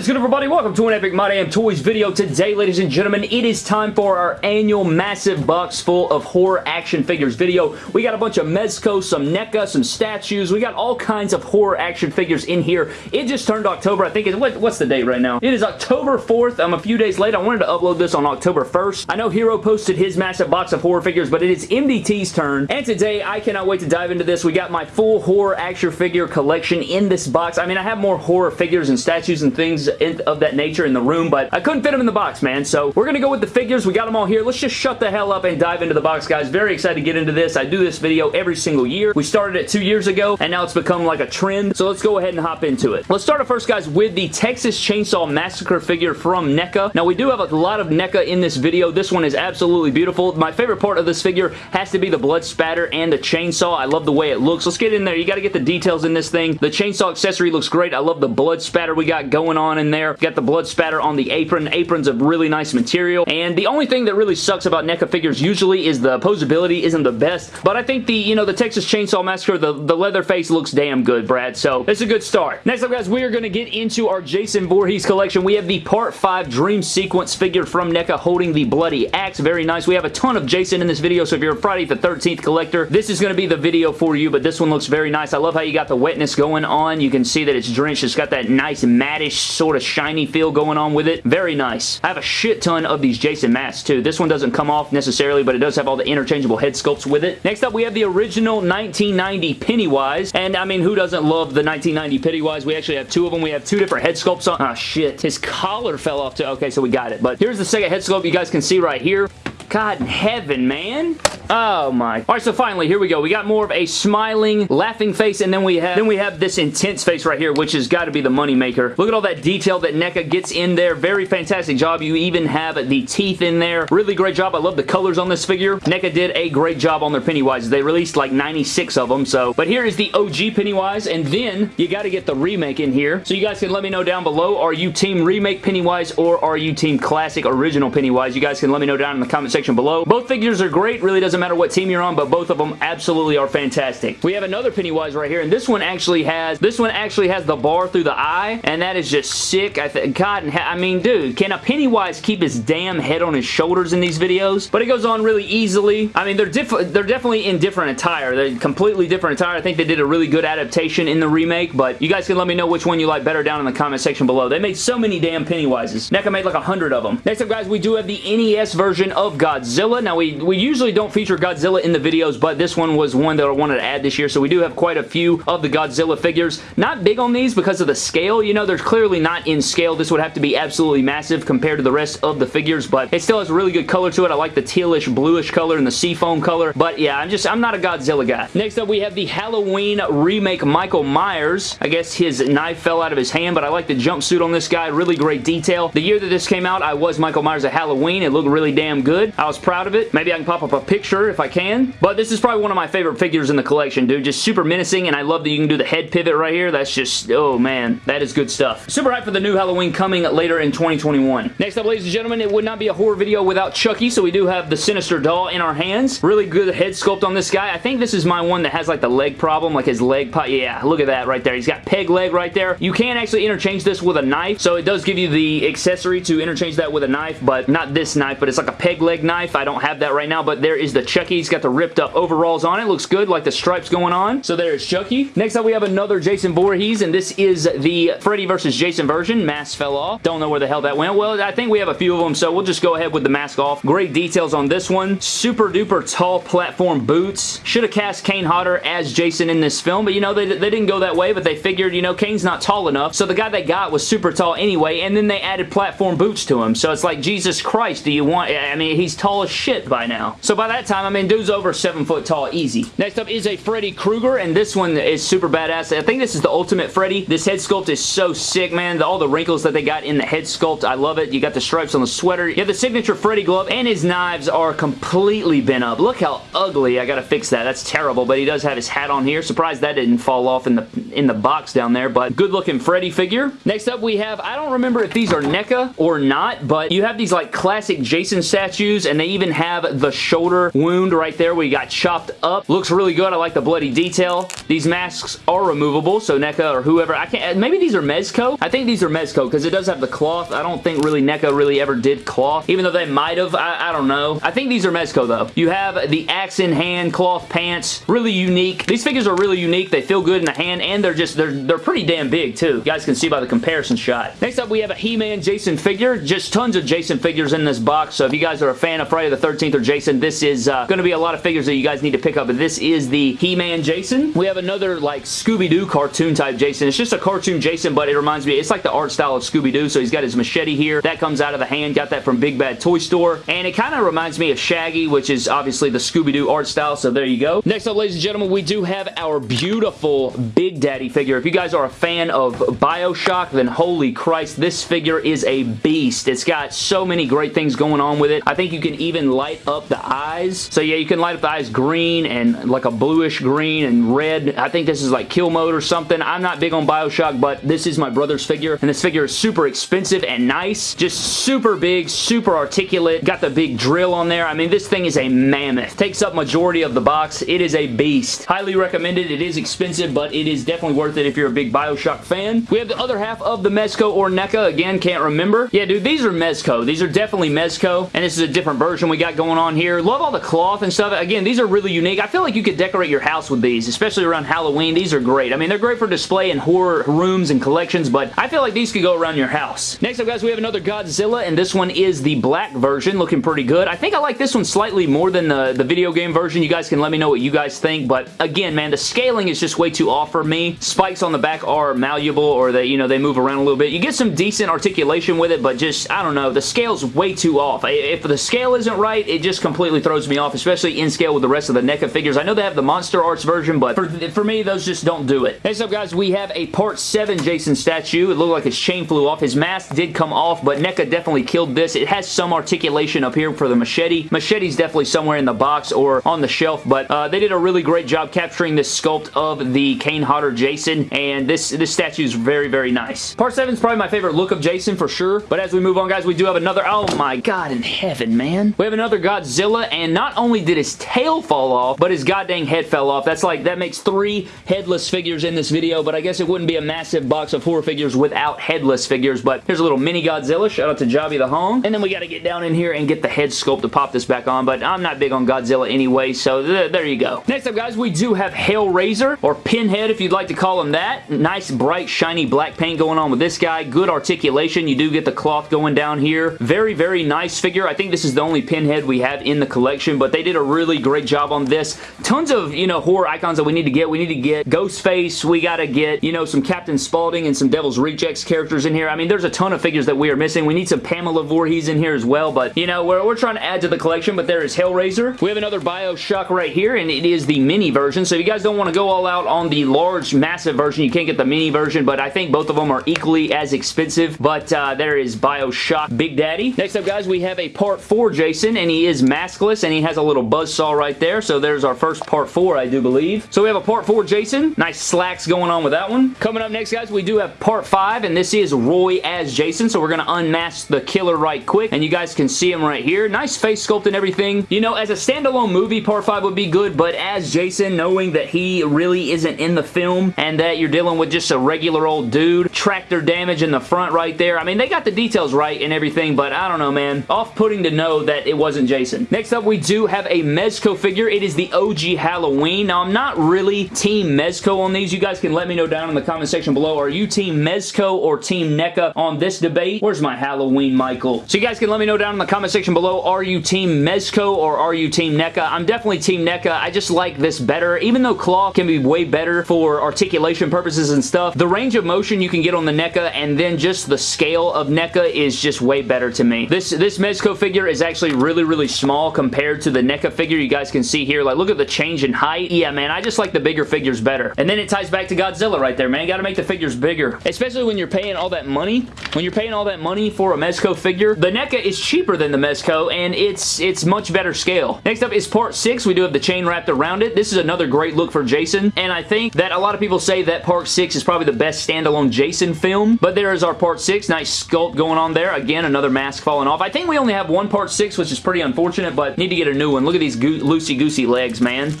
is good everybody? Welcome to an Epic My Damn Toys video. Today, ladies and gentlemen, it is time for our annual massive box full of horror action figures video. We got a bunch of Mezco, some NECA, some statues. We got all kinds of horror action figures in here. It just turned October. I think it's, what, what's the date right now? It is October 4th. I'm a few days late. I wanted to upload this on October 1st. I know Hero posted his massive box of horror figures, but it is MDT's turn. And today, I cannot wait to dive into this. We got my full horror action figure collection in this box. I mean, I have more horror figures and statues and things in, of that nature in the room, but I couldn't fit them in the box, man. So we're going to go with the figures. We got them all here. Let's just shut the hell up and dive into the box, guys. Very excited to get into this. I do this video every single year. We started it two years ago, and now it's become like a trend. So let's go ahead and hop into it. Let's start it first, guys, with the Texas Chainsaw Massacre figure from NECA. Now, we do have a lot of NECA in this video. This one is absolutely beautiful. My favorite part of this figure has to be the blood spatter and the chainsaw. I love the way it looks. Let's get in there. You got to get the details in this thing. The chainsaw accessory looks great. I love the blood spatter we got going on in there. Got the blood spatter on the apron. Apron's a really nice material. And the only thing that really sucks about NECA figures usually is the posability isn't the best. But I think the, you know, the Texas Chainsaw Massacre, the, the Leatherface looks damn good, Brad. So it's a good start. Next up, guys, we are going to get into our Jason Voorhees collection. We have the Part 5 Dream Sequence figure from NECA holding the Bloody Axe. Very nice. We have a ton of Jason in this video, so if you're a Friday the 13th collector, this is going to be the video for you, but this one looks very nice. I love how you got the wetness going on. You can see that it's drenched. It's got that nice mattish sort of shiny feel going on with it. Very nice. I have a shit ton of these Jason masks too. This one doesn't come off necessarily, but it does have all the interchangeable head sculpts with it. Next up, we have the original 1990 Pennywise, and I mean, who doesn't love the 1990 Pennywise? We actually have two of them. We have two different head sculpts on. Oh, shit. His collar fell off too. Okay, so we got it. But here's the second head sculpt you guys can see right here. God in heaven, man. Oh my. Alright, so finally, here we go. We got more of a smiling, laughing face, and then we have then we have this intense face right here, which has got to be the moneymaker. Look at all that detail that NECA gets in there. Very fantastic job. You even have the teeth in there. Really great job. I love the colors on this figure. NECA did a great job on their Pennywise. They released like 96 of them, so. But here is the OG Pennywise, and then you got to get the remake in here. So you guys can let me know down below, are you team remake Pennywise or are you team classic original Pennywise? You guys can let me know down in the comment section below. Both figures are great. Really doesn't matter what team you're on, but both of them absolutely are fantastic. We have another Pennywise right here, and this one actually has this one actually has the bar through the eye, and that is just sick. I think God, I mean, dude, can a Pennywise keep his damn head on his shoulders in these videos? But it goes on really easily. I mean, they're diff they're definitely in different attire. They're completely different attire. I think they did a really good adaptation in the remake, but you guys can let me know which one you like better down in the comment section below. They made so many damn Pennywises. NECA made like a hundred of them. Next up, guys, we do have the NES version of Godzilla. Now, we, we usually don't feature Godzilla in the videos, but this one was one that I wanted to add this year, so we do have quite a few of the Godzilla figures. Not big on these because of the scale. You know, they're clearly not in scale. This would have to be absolutely massive compared to the rest of the figures, but it still has a really good color to it. I like the tealish bluish color and the seafoam color, but yeah, I'm just, I'm not a Godzilla guy. Next up, we have the Halloween remake Michael Myers. I guess his knife fell out of his hand, but I like the jumpsuit on this guy. Really great detail. The year that this came out, I was Michael Myers at Halloween. It looked really damn good. I was proud of it. Maybe I can pop up a picture if I can, but this is probably one of my favorite figures in the collection, dude. Just super menacing, and I love that you can do the head pivot right here. That's just, oh man, that is good stuff. Super hyped for the new Halloween coming later in 2021. Next up, ladies and gentlemen, it would not be a horror video without Chucky, so we do have the Sinister doll in our hands. Really good head sculpt on this guy. I think this is my one that has like the leg problem, like his leg, yeah, look at that right there. He's got peg leg right there. You can actually interchange this with a knife, so it does give you the accessory to interchange that with a knife, but not this knife, but it's like a peg leg knife. I don't have that right now, but there is the Chucky. He's got the ripped up overalls on it. Looks good, like the stripes going on. So there's Chucky. Next up, we have another Jason Voorhees, and this is the Freddy vs. Jason version. Mask fell off. Don't know where the hell that went. Well, I think we have a few of them, so we'll just go ahead with the mask off. Great details on this one. Super duper tall platform boots. Should have cast Kane Hodder as Jason in this film, but you know, they, they didn't go that way, but they figured, you know, Kane's not tall enough, so the guy they got was super tall anyway, and then they added platform boots to him. So it's like, Jesus Christ, do you want... I mean, he's tall as shit by now. So by that time, I mean, dude's over seven foot tall, easy. Next up is a Freddy Krueger, and this one is super badass. I think this is the ultimate Freddy. This head sculpt is so sick, man. All the wrinkles that they got in the head sculpt, I love it. You got the stripes on the sweater. You have the signature Freddy glove, and his knives are completely bent up. Look how ugly. I gotta fix that. That's terrible, but he does have his hat on here. Surprised that didn't fall off in the in the box down there, but good looking Freddy figure. Next up, we have, I don't remember if these are NECA or not, but you have these like classic Jason statues and they even have the shoulder wound right there where you got chopped up. Looks really good. I like the bloody detail. These masks are removable, so NECA or whoever, I can't, maybe these are Mezco? I think these are Mezco because it does have the cloth. I don't think really NECA really ever did cloth, even though they might have. I, I don't know. I think these are Mezco though. You have the axe in hand cloth pants. Really unique. These figures are really unique. They feel good in the hand and they're just, they're, they're pretty damn big too. You guys can see by the comparison shot. Next up, we have a He-Man Jason figure. Just tons of Jason figures in this box, so if you guys are a fan of Friday the 13th or Jason, this is uh, going to be a lot of figures that you guys need to pick up, but this is the He-Man Jason. We have another like Scooby-Doo cartoon type Jason. It's just a cartoon Jason, but it reminds me, it's like the art style of Scooby-Doo, so he's got his machete here. That comes out of the hand. Got that from Big Bad Toy Store, and it kind of reminds me of Shaggy, which is obviously the Scooby-Doo art style, so there you go. Next up, ladies and gentlemen, we do have our beautiful Big Daddy figure. If you guys are a fan of Bioshock, then holy Christ, this figure is a beast. It's got so many great things going on with it. I think you can even light up the eyes. So yeah, you can light up the eyes green and like a bluish green and red. I think this is like kill mode or something. I'm not big on Bioshock, but this is my brother's figure, and this figure is super expensive and nice. Just super big, super articulate. Got the big drill on there. I mean, this thing is a mammoth. Takes up majority of the box. It is a beast. Highly recommended. It is expensive, but it is definitely worth it if you're a big Bioshock fan. We have the other half of the Mezco or NECA. Again, can't remember. Yeah, dude, these are Mezco. These are definitely Mezco, and this is a different version we got going on here. Love all the cloth and stuff. Again, these are really unique. I feel like you could decorate your house with these, especially around Halloween. These are great. I mean, they're great for display in horror rooms and collections, but I feel like these could go around your house. Next up, guys, we have another Godzilla, and this one is the black version, looking pretty good. I think I like this one slightly more than the, the video game version. You guys can let me know what you guys think, but again, man, the scaling is just way too off for me. Spikes on the back are malleable, or they, you know, they move around a little bit. You get some decent articulation with it, but just, I don't know, the scale's way too off. If the scale isn't right, it just completely throws me off, especially in scale with the rest of the NECA figures. I know they have the Monster Arts version, but for, for me, those just don't do it. Next up, guys, we have a Part 7 Jason statue. It looked like his chain flew off. His mask did come off, but NECA definitely killed this. It has some articulation up here for the machete. Machete's definitely somewhere in the box or on the shelf, but uh, they did a really great job capturing this sculpt of the Kane Hodder Jason, and this, this statue is very, very nice. Part 7 is probably my favorite look of Jason for sure, but as we move on, guys, we do have another... Oh my god in heaven, man. We have another Godzilla, and not only did his tail fall off, but his goddamn head fell off. That's like, that makes three headless figures in this video, but I guess it wouldn't be a massive box of horror figures without headless figures, but here's a little mini Godzilla. Shout out to Jobby the Hong. And then we got to get down in here and get the head sculpt to pop this back on, but I'm not big on Godzilla anyway, so th there you go. Next up, guys, we do have Hellraiser, or Pinhead if you'd like to call him that. Nice, bright, shiny black paint going on with this guy. Good articulation. You do get the cloth going down here. Very, very nice figure. I think this is the only Pinhead we have in the collection, but they did a really great job on this. Tons of, you know, horror icons that we need to get. We need to get Ghostface. We got to get, you know, some Captain Spaulding and some Devil's Rejects characters in here. I mean, there's a ton of figures that we are missing. We need some Pamela Voorhees in here as well, but, you know, we're, we're trying to add to the collection, but there is Hellraiser. We have another Bioshock right here, and it is the mini version, so if you guys don't want to go all out on the large, massive version, you can't get the mini version, but I think both of them are equally as expensive, but uh, there is Bioshock Big Daddy. Next up, guys, we have a Part 4 Jason, and he is maskless, and he has a little buzz saw right there, so there's our first Part 4, I do believe. So we have a Part 4 Jason. Nice slacks going on with that one. Coming up next, guys, we do have Part 5, and this is Roy as Jason, so we're going to unmask the killer right quick, and you guys can see him right here. Nice face sculpt and everything. You know, as a standalone movie, Part 5 would be good, but as Jason, knowing that he really isn't in the film, and that you're dealing with just a regular old dude, tractor damage in the front right there. I mean, they got the details right and everything, but I don't know, man. Off-putting to know that it wasn't Jason. Next up, we do have a Mezco figure. It is the OG Halloween. Now, I'm not really Team Mezco on these. You guys can let me know down in the comment section below. Are you Team Mezco or Team NECA on this debate? Where's my Halloween Michael? So you guys can let me know down in the comment section below. Are you Team Mezco or are you Team NECA? I'm definitely Team NECA. I just like this better. Even though cloth can be way better for articulation purposes and stuff, the range of motion you can get on the NECA and then just the scale of NECA is just way better to me. This, this Mezco figure is actually really, really small compared to the NECA figure you guys can see here. Like, look at the change in height. Yeah, man, I just like the bigger figures better. And then it ties back to Godzilla right there, man. Gotta make the figures bigger. Especially when you're paying all that money. When you're paying all that money for a Mezco figure, the NECA is cheaper than the Mezco, and it's it's much better scale. Next up is part 6. We do have the chain wrapped around it. This is another great look for Jason, and I think that a lot of people say that part 6 is probably the best standalone Jason film, but there is our part 6. Nice sculpt going on there. Again, another mask falling off. I think we only have one part part 6, which is pretty unfortunate, but need to get a new one. Look at these loosey-goosey legs, man.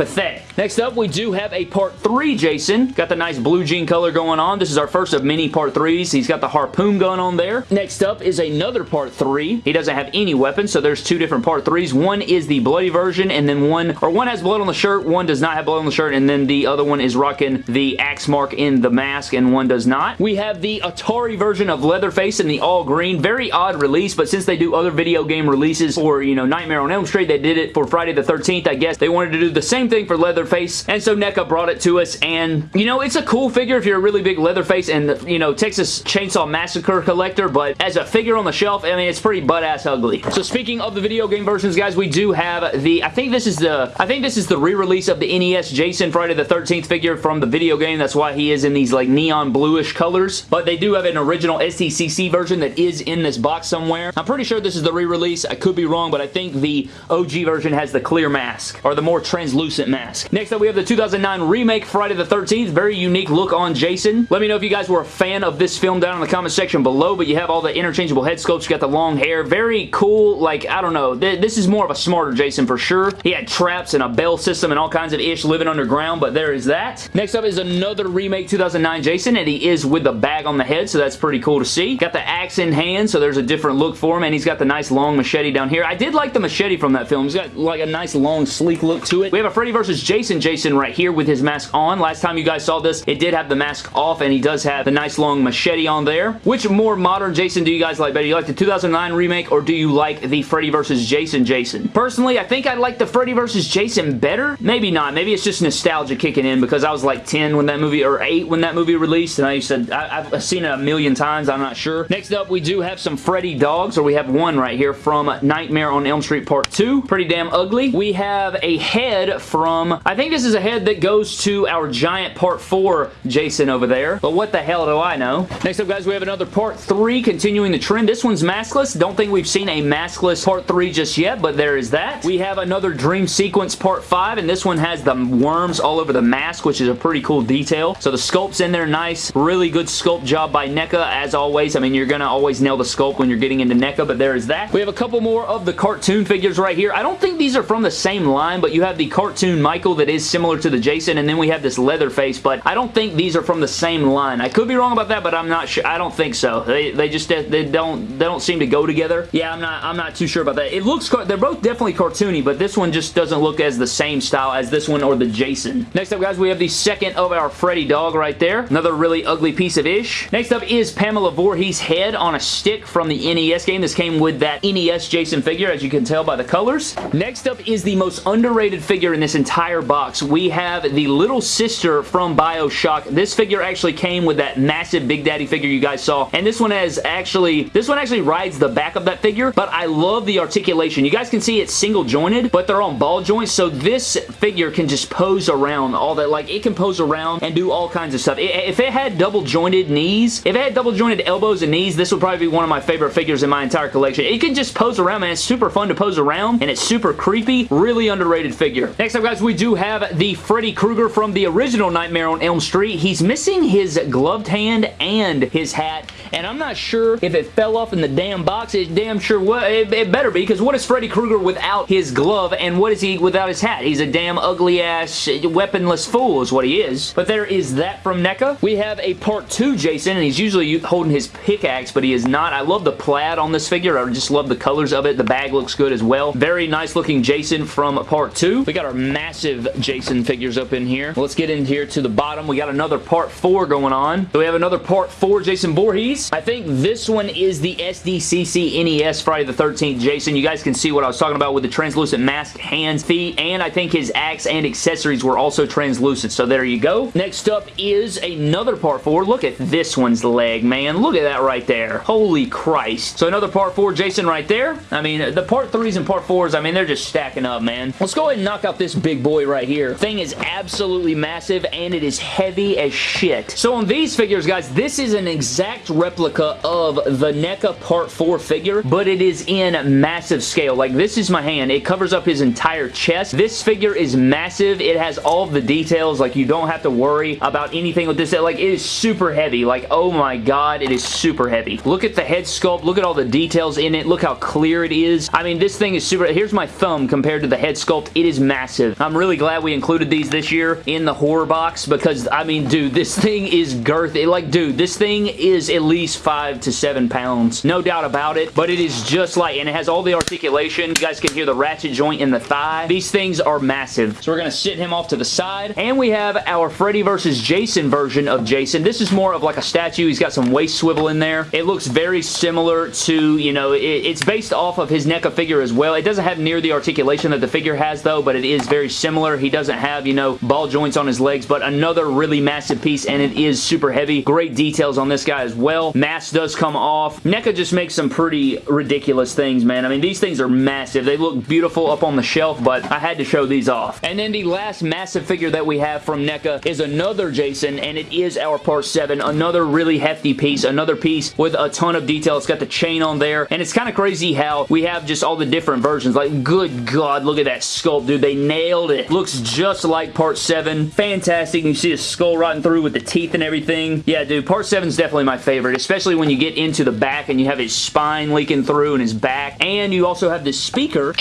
Pathetic. Next up, we do have a part 3 Jason. Got the nice blue jean color going on. This is our first of many part 3s. He's got the harpoon gun on there. Next up is another part 3. He doesn't have any weapons, so there's two different part 3s. One is the bloody version, and then one, or one has blood on the shirt, one does not have blood on the shirt, and then the other one is rocking the axe mark in the mask, and one does not. We have the Atari version of Leatherface in the all green. Very odd release, but since they do other video game releases for, you know, Nightmare on Elm Street, they did it for Friday the 13th, I guess. They wanted to do the same thing for Leatherface, and so NECA brought it to us, and, you know, it's a cool figure if you're a really big Leatherface and, you know, Texas Chainsaw Massacre collector, but as a figure on the shelf, I mean, it's pretty butt-ass ugly. So speaking of the video game versions, guys, we do have the, I think this is the, I think this is the re-release of the NES Jason Friday the 13th figure from the video game. That's why he is in these, like, neon bluish colors, but they do have an original SDCC version that is in this box somewhere. I'm pretty sure this is the re-release. I could be wrong, but I think the OG version has the clear mask, or the more translucent mask. Next up, we have the 2009 remake Friday the 13th. Very unique look on Jason. Let me know if you guys were a fan of this film down in the comment section below, but you have all the interchangeable head sculpts. You got the long hair. Very cool. Like, I don't know. This is more of a smarter Jason for sure. He had traps and a bell system and all kinds of ish living underground, but there is that. Next up is another remake 2009 Jason, and he is with the bag on the head, so that's pretty cool to see. Got the axe in hand, so there's a different look for him, and he's got the nice long machete down here. I did like the machete from that film. He's got like a nice long sleek look to it. We have a Freddy vs. Jason Jason right here with his mask on. Last time you guys saw this, it did have the mask off and he does have the nice long machete on there. Which more modern Jason do you guys like better? Do you like the 2009 remake or do you like the Freddy vs. Jason Jason? Personally, I think I like the Freddy vs. Jason better. Maybe not. Maybe it's just nostalgia kicking in because I was like 10 when that movie, or 8 when that movie released and I used to, I, have seen it a million times. I'm not sure. Next up, we do have some Freddy dogs, or we have one right here from Nightmare on Elm Street Part 2. Pretty damn ugly. We have a head from, I think this is a head that goes to our giant part 4 Jason over there. But what the hell do I know? Next up, guys, we have another part 3 continuing the trend. This one's maskless. Don't think we've seen a maskless part 3 just yet, but there is that. We have another dream sequence part 5, and this one has the worms all over the mask, which is a pretty cool detail. So the sculpt's in there nice. Really good sculpt job by NECA, as always. I mean, you're going to always nail the sculpt when you're getting into NECA, but there is that. We have a couple more of the cartoon figures right here. I don't think these are from the same line, but you have the cartoon Michael that is similar to the Jason, and then we have this Leatherface, but I don't think these are from the same line. I could be wrong about that, but I'm not sure. I don't think so. They, they just they don't they don't seem to go together. Yeah, I'm not I'm not too sure about that. It looks they're both definitely cartoony, but this one just doesn't look as the same style as this one or the Jason. Next up, guys, we have the second of our Freddy dog right there. Another really ugly piece of ish. Next up is Pamela Voorhees' head on a stick from the NES game. This came with that NES Jason figure, as you can tell by the colors. Next up is the most underrated figure in this entire box. We have the little sister from Bioshock. This figure actually came with that massive Big Daddy figure you guys saw, and this one has actually, this one actually rides the back of that figure, but I love the articulation. You guys can see it's single jointed, but they're on ball joints, so this figure can just pose around all that, like it can pose around and do all kinds of stuff. If it had double jointed knees, if it had double jointed elbows and knees, this would probably be one of my favorite figures in my entire collection. It can just pose around, man. It's super fun to pose around, and it's super creepy. Really underrated figure. Next up, guys, we do have the Freddy Krueger from the original Nightmare on Elm Street. He's missing his gloved hand and his hat, and I'm not sure if it fell off in the damn box. It's damn sure what it, it better be, because what is Freddy Krueger without his glove, and what is he without his hat? He's a damn ugly-ass, weaponless fool is what he is. But there is that from NECA. We have a part 2 Jason, and he's usually holding his pickaxe, but he is not. I love the plaid on this figure. I just love the colors of it. The bag looks good as well. Very nice looking Jason from part 2. We got our massive Jason figures up in here. Let's get in here to the bottom. We got another part 4 going on. So we have another part 4 Jason Voorhees. I think this one is the SDCC NES Friday the 13th Jason. You guys can see what I was talking about with the translucent mask, hands, feet, and I think his axe and accessories were also translucent. So there you go. Next up is another part 4. Look at this one's leg, man. Look at that right there. Holy Christ. So another part 4 Jason right there. I mean, the part 3s and part 4s, I mean, they're just stacking up, man. Let's go ahead and knock out this big boy right here. Thing is absolutely massive, and it is heavy as shit. So on these figures, guys, this is an exact replica replica of the NECA Part 4 figure, but it is in massive scale. Like, this is my hand. It covers up his entire chest. This figure is massive. It has all the details. Like, you don't have to worry about anything with this. Like, it is super heavy. Like, oh my god, it is super heavy. Look at the head sculpt. Look at all the details in it. Look how clear it is. I mean, this thing is super... Here's my thumb compared to the head sculpt. It is massive. I'm really glad we included these this year in the horror box because, I mean, dude, this thing is girthy. Like, dude, this thing is at least five to seven pounds. No doubt about it, but it is just like... And it has all the articulation. You guys can hear the ratchet joint in the thigh. These things are massive. So we're going to sit him off to the side. And we have our Freddy versus Jason version of Jason. This is more of like a statue. He's got some waist swivel in there. It looks very similar to, you know, it, it's based off of his NECA figure as well. It doesn't have near the articulation that the figure has though, but it is very similar. He doesn't have, you know, ball joints on his legs, but another really massive piece and it is super heavy. Great details on this guy as well. Mask does come off. NECA just makes some pretty ridiculous things, man. I mean, these things are massive. They look beautiful up on the shelf, but I had to show these off. And then the last massive figure that we have from NECA is another Jason, and it is our Part 7. Another really hefty piece. Another piece with a ton of detail. It's got the chain on there, and it's kind of crazy how we have just all the different versions. Like, good God, look at that sculpt, dude. They nailed it. Looks just like Part 7. Fantastic. You see his skull rotting through with the teeth and everything. Yeah, dude, Part 7 is definitely my favorite, especially when you get into the back and you have his spine leaking through and his back, and you also have this speaker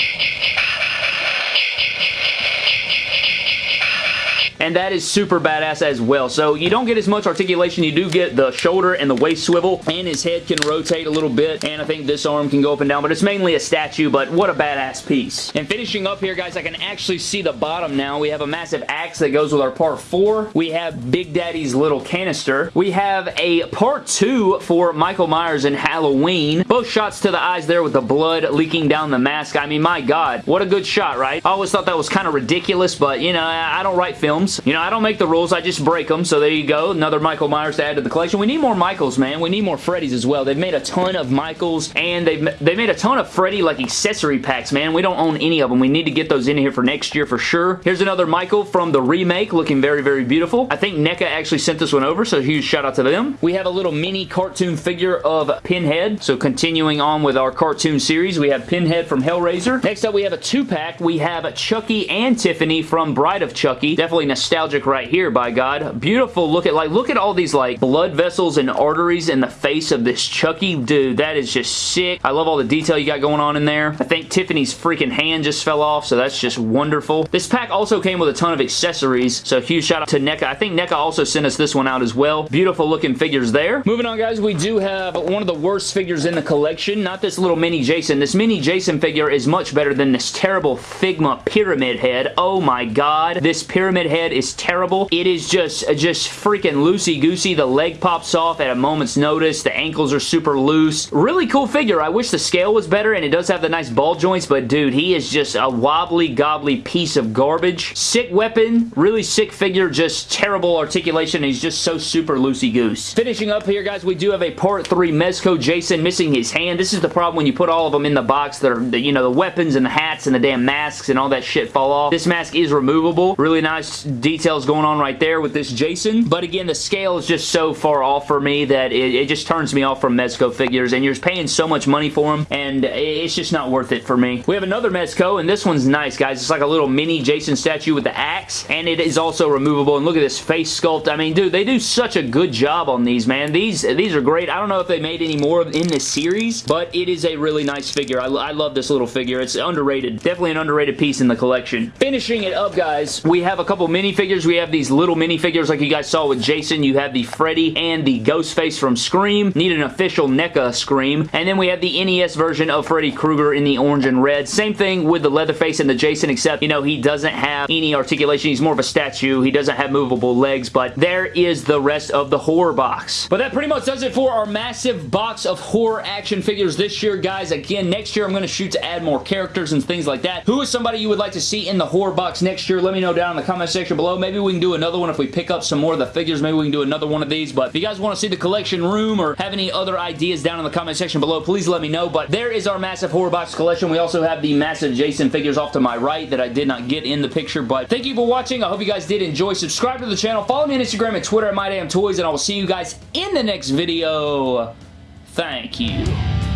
and that is super badass as well. So you don't get as much articulation. You do get the shoulder and the waist swivel, and his head can rotate a little bit, and I think this arm can go up and down, but it's mainly a statue, but what a badass piece. And finishing up here, guys, I can actually see the bottom now. We have a massive axe that goes with our part 4. We have Big Daddy's little canister. We have a part 2 for Michael Myers in Halloween. Both shots to the eyes there with the blood leaking down the mask. I mean, my God, what a good shot, right? I always thought that was kind of ridiculous, but, you know, I don't write films, You know, I don't make the rules, I just break them, so there you go. Another Michael Myers to add to the collection. We need more Michaels, man. We need more Freddys as well. They've made a ton of Michaels, and they've they made a ton of Freddy, like, accessory packs, man. We don't own any of them. We need to get those in here for next year for sure. Here's another Michael from the remake, looking very, very beautiful. I think NECA actually sent this one over, so huge shout out to them. We have a little mini cartoon figure of Pinhead, so continuing on with our cartoon series, we have Pinhead from Hellraiser. Next up, we have a two-pack. We have Chucky and Tiffany from Bride of Chucky. Definitely nostalgic right here, by God. Beautiful look at, like, look at all these, like, blood vessels and arteries in the face of this Chucky. Dude, that is just sick. I love all the detail you got going on in there. I think Tiffany's freaking hand just fell off, so that's just wonderful. This pack also came with a ton of accessories, so huge shout out to NECA. I think NECA also sent us this one out as well. Beautiful looking figures there. Moving on, guys, we do have one of the worst figures in the collection. Not this little mini Jason. This mini Jason figure is much better than this terrible Figma pyramid head. Oh my god. This pyramid head is terrible. It is just, uh, just freaking loosey-goosey. The leg pops off at a moment's notice. The ankles are super loose. Really cool figure. I wish the scale was better, and it does have the nice ball joints, but dude, he is just a wobbly, gobbly piece of garbage. Sick weapon. Really sick figure. Just terrible articulation. He's just so super loosey-goose. Finishing up here, guys, we do have a Part 3 Mezco Jason missing his hand. This is the problem when you put all of them in the box. That are, you know, the weapons and the hats and the damn masks and all that shit fall off. This mask is removable. Really nice details going on right there with this Jason. But again, the scale is just so far off for me that it, it just turns me off from Mezco figures. And you're paying so much money for them, and it's just not worth it for me. We have another Mezco, and this one's nice, guys. It's like a little mini Jason statue with the axe, and it is also removable. And look at this face sculpt. I mean, dude, they do such a good job on these, man. These, these are great. I don't know if they made any more in this series, but it is a really nice figure. I, I love this little figure. It's underrated. Definitely an underrated piece in the collection. Finishing it up, guys, we have a couple minifigures. We have these little minifigures like you guys saw with Jason. You have the Freddy and the Ghostface from Scream. Need an official NECA Scream. And then we have the NES version of Freddy Krueger in the orange and red. Same thing with the Leatherface and the Jason, except, you know, he doesn't have any articulation. He's more of a statue. He doesn't have movable legs, but there is the rest of the horror box. But that pretty much does it for our massive box of horror action figures this year, guys. Again, next year I'm going to shoot to add more characters and things like that. Who is somebody you would like to see in the horror box next year? Let me know down in the comment section below. Maybe we can do another one if we pick up some more of the figures. Maybe we can do another one of these. But if you guys want to see the collection room or have any other ideas down in the comment section below, please let me know. But there is our massive horror box collection. We also have the massive Jason figures off to my right that I did not get in the picture. But thank you for watching. I hope you guys did enjoy. Subscribe to the channel. Follow me on Instagram and Twitter at MyDamnToys. And I will see you guys in the next video. Thank you.